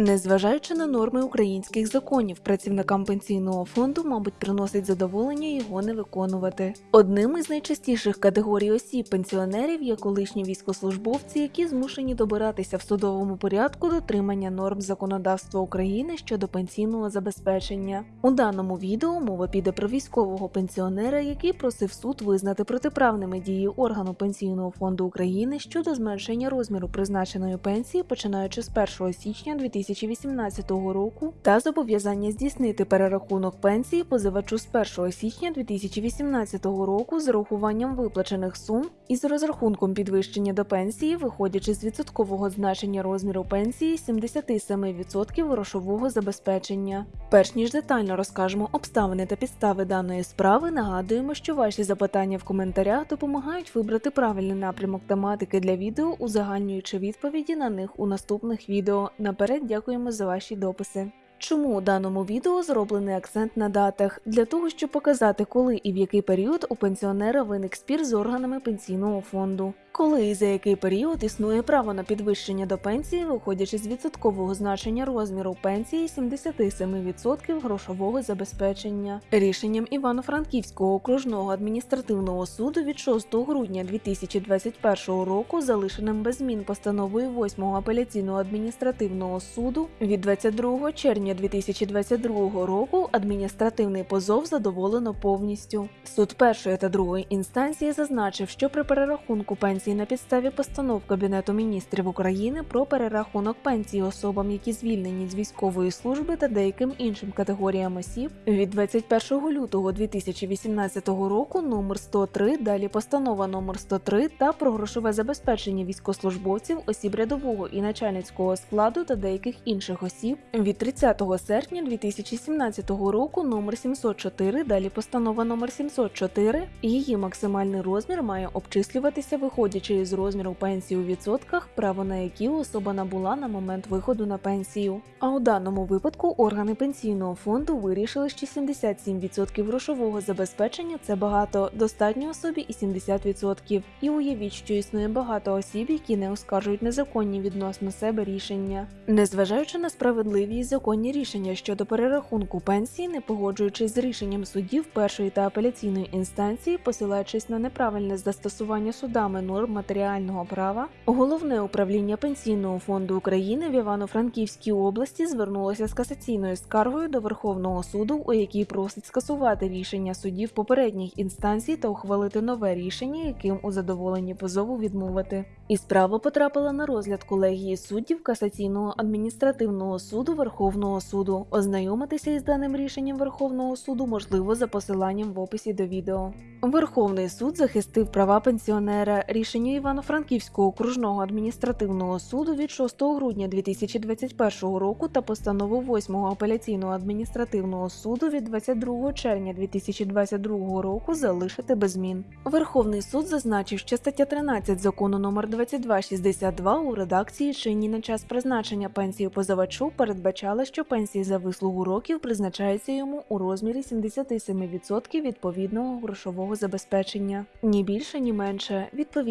Незважаючи на норми українських законів, працівникам пенсійного фонду, мабуть, приносить задоволення його не виконувати. Одним із найчастіших категорій осіб пенсіонерів є колишні військовослужбовці, які змушені добиратися в судовому порядку дотримання норм законодавства України щодо пенсійного забезпечення. У даному відео мова піде про військового пенсіонера, який просив суд визнати протиправними дії органу пенсійного фонду України щодо зменшення розміру призначеної пенсії, починаючи з 1 січня 2018 року, та зобов'язання здійснити перерахунок пенсії позивачу з 1 січня 2018 року з урахуванням виплачених сум і з розрахунком підвищення до пенсії, виходячи з відсоткового значення розміру пенсії 77% грошового забезпечення. Перш ніж детально розкажемо обставини та підстави даної справи, нагадуємо, що ваші запитання в коментарях допомагають вибрати правильний напрямок тематики для відео, узагальнюючи відповіді на них у наступних відео. Наперед дякуємо за ваші дописи. Чому у даному відео зроблений акцент на датах? Для того, щоб показати, коли і в який період у пенсіонера виник спір з органами пенсійного фонду. Коли і за який період існує право на підвищення до пенсії, виходячи з відсоткового значення розміру пенсії 77% грошового забезпечення. Рішенням Івано-Франківського окружного адміністративного суду від 6 грудня 2021 року, залишеним без змін постановою 8 апеляційного адміністративного суду від 22 червня 2022 року адміністративний позов задоволено повністю. Суд першої та другої інстанції зазначив, що при перерахунку пенсії на підставі постанов Кабінету міністрів України про перерахунок пенсії особам, які звільнені з військової служби та деяким іншим категоріям осіб від 21 лютого 2018 року номер 103, далі постанова номер 103 та про грошове забезпечення військовослужбовців, осіб рядового і начальницького складу та деяких інших осіб від 30 серпня 2017 року номер 704, далі постанова номер 704, її максимальний розмір має обчислюватися виходячи із розміру пенсії у відсотках, право на які особа набула на момент виходу на пенсію. А у даному випадку органи пенсійного фонду вирішили, що 77% грошового забезпечення це багато, достатньо особі і 70%. І уявіть, що існує багато осіб, які не оскаржують незаконні відносно себе рішення. Незважаючи на справедливі і законні рішення щодо перерахунку пенсії, не погоджуючись з рішенням судів першої та апеляційної інстанції, посилаючись на неправильне застосування судами норм матеріального права, головне управління пенсійного фонду України в Івано-Франківській області звернулося з касаційною скаргою до Верховного суду, у якій просить скасувати рішення судів попередніх інстанцій та ухвалити нове рішення, яким у задоволенні позову відмовити. І справа потрапила на розгляд колегії суддів касаційного адміністративного суду Верховного суду. Ознайомитися із даним рішенням Верховного суду можливо за посиланням в описі до відео. Верховний суд захистив права пенсіонера рішення Івано-Франківського окружного адміністративного суду від 6 грудня 2021 року та постанову 8 апеляційного адміністративного суду від 22 червня 2022 року залишити без змін. Верховний суд зазначив, що стаття 13 закону номер 2262 у редакції чинні на час призначення пенсії позивачу передбачала, що пенсії за вислугу років призначаються йому у розмірі 77% відповідного грошового забезпечення. Ні більше, ні менше.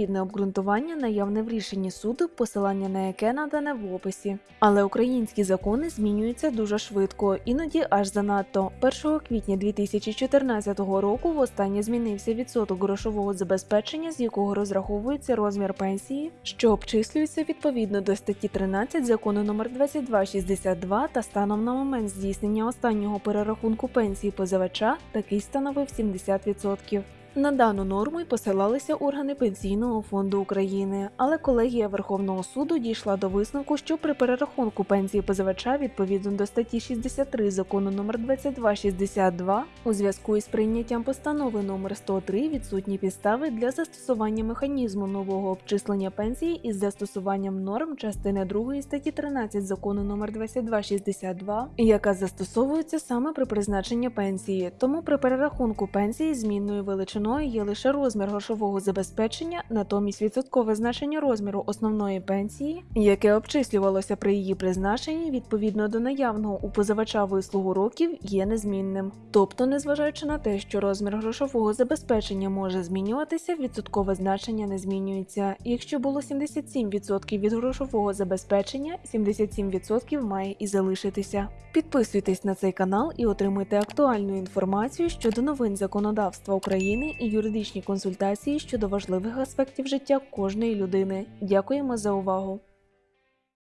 Відповідне обґрунтування наявне в рішенні суду, посилання на яке надане в описі. Але українські закони змінюються дуже швидко, іноді аж занадто. 1 квітня 2014 року востаннє змінився відсоток грошового забезпечення, з якого розраховується розмір пенсії, що обчислюється відповідно до статті 13 закону номер 2262 та станом на момент здійснення останнього перерахунку пенсії позивача такий становив 70%. На дану норму й посилалися органи Пенсійного фонду України, але колегія Верховного суду дійшла до висновку, що при перерахунку пенсії позивача відповідно до статті 63 закону номер 2262 у зв'язку із прийняттям постанови номер 103 відсутні підстави для застосування механізму нового обчислення пенсії із застосуванням норм частини 2 статті 13 закону номер 2262, яка застосовується саме при призначенні пенсії. Тому при перерахунку пенсії змінною величиною величиною є лише розмір грошового забезпечення, натомість відсоткове значення розміру основної пенсії, яке обчислювалося при її призначенні відповідно до наявного у позивача вислугу років, є незмінним. Тобто, незважаючи на те, що розмір грошового забезпечення може змінюватися, відсоткове значення не змінюється. Якщо було 77% від грошового забезпечення, 77% має і залишитися. Підписуйтесь на цей канал і отримуйте актуальну інформацію щодо новин законодавства України і юридичні консультації щодо важливих аспектів життя кожної людини. Дякуємо за увагу!